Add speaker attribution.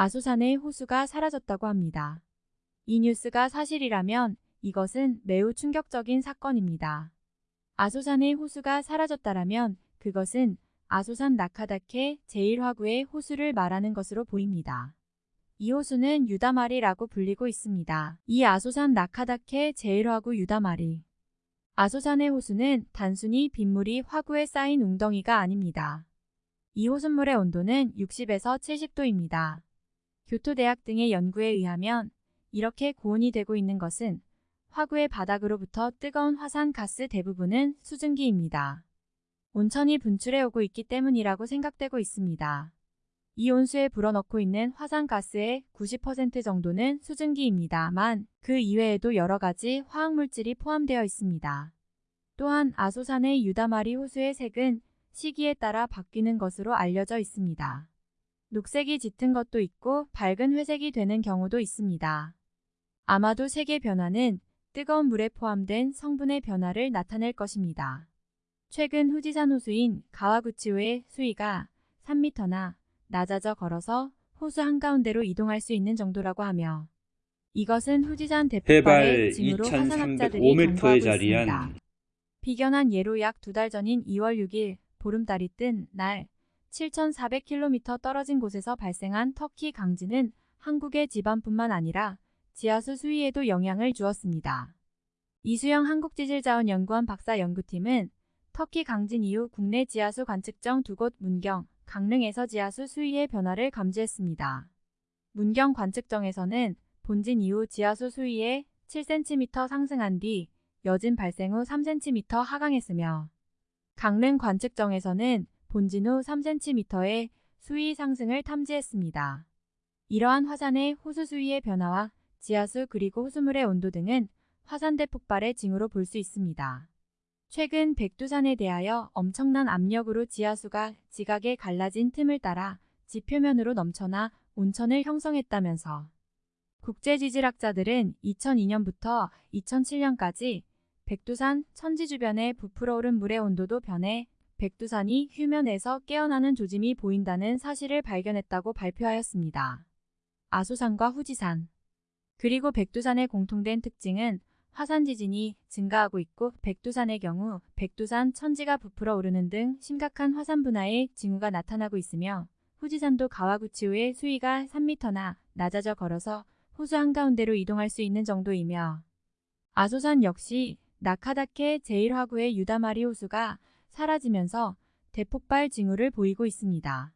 Speaker 1: 아소산의 호수가 사라졌다고 합니다. 이 뉴스가 사실이라면 이것은 매우 충격적인 사건입니다. 아소산의 호수가 사라졌다라면 그것은 아소산 나카다케 제1화구의 호수를 말하는 것으로 보입니다. 이 호수는 유다마리라고 불리고 있습니다. 이 아소산 나카다케 제1화구 유다마리. 아소산의 호수는 단순히 빗물이 화구에 쌓인 웅덩이가 아닙니다. 이 호수물의 온도는 60에서 70도입니다. 교토대학 등의 연구에 의하면 이렇게 고온이 되고 있는 것은 화구의 바닥으로부터 뜨거운 화산 가스 대부분은 수증기입니다. 온천이 분출해 오고 있기 때문이라고 생각되고 있습니다. 이 온수에 불어넣고 있는 화산가스의 90% 정도는 수증기입니다만 그 이외에도 여러 가지 화학물질이 포함되어 있습니다. 또한 아소산의 유다마리 호수의 색은 시기에 따라 바뀌는 것으로 알려져 있습니다. 녹색이 짙은 것도 있고 밝은 회색이 되는 경우도 있습니다. 아마도 색의 변화는 뜨거운 물에 포함된 성분의 변화를 나타낼 것입니다. 최근 후지산 호수인 가와구치호의 수위가 3m나 낮아져 걸어서 호수 한가운데로 이동할 수 있는 정도라고 하며 이것은 후지산
Speaker 2: 해발
Speaker 1: 대폭발의 징후로 화산학자들이
Speaker 2: 2305m에
Speaker 1: 간과하고
Speaker 2: 자리한
Speaker 1: 있습니다. 비견한 예로 약 두 달 전인 2월 6일 보름달이 뜬 날 7,400km 떨어진 곳에서 발생한 터키 강진은 한국의 지반뿐만 아니라 지하수 수위에도 영향을 주었습니다. 이수영 한국지질자원연구원 박사 연구팀은 터키 강진 이후 국내 지하수 관측정 두 곳 문경, 강릉에서 지하수 수위의 변화를 감지했습니다. 문경 관측정에서는 본진 이후 지하수 수위에 7cm 상승한 뒤 여진 발생 후 3cm 하강했으며 강릉 관측정에서는 본진 후 3cm의 수위 상승을 탐지했습니다. 이러한 화산의 호수 수위의 변화와 지하수 그리고 호수물의 온도 등은 화산대 폭발의 징후로 볼 수 있습니다. 최근 백두산에 대하여 엄청난 압력으로 지하수가 지각에 갈라진 틈을 따라 지표면으로 넘쳐나 온천을 형성했다면서 국제지질학자들은 2002년부터 2007년까지 백두산 천지 주변에 부풀어 오른 물의 온도도 변해 백두산이 휴면에서 깨어나는 조짐이 보인다는 사실을 발견했다고 발표하였습니다. 아소산과 후지산 그리고 백두산의 공통된 특징은 화산 지진이 증가하고 있고 백두산의 경우 백두산 천지가 부풀어 오르는 등 심각한 화산 분화의 징후가 나타나고 있으며 후지산도 가와구치호의 수위가 3m나 낮아져 걸어서 호수 한가운데로 이동할 수 있는 정도이며 아소산 역시 나카다케 제1화구의 유다마리 호수가 사라지면서 대폭발 징후를 보이고 있습니다.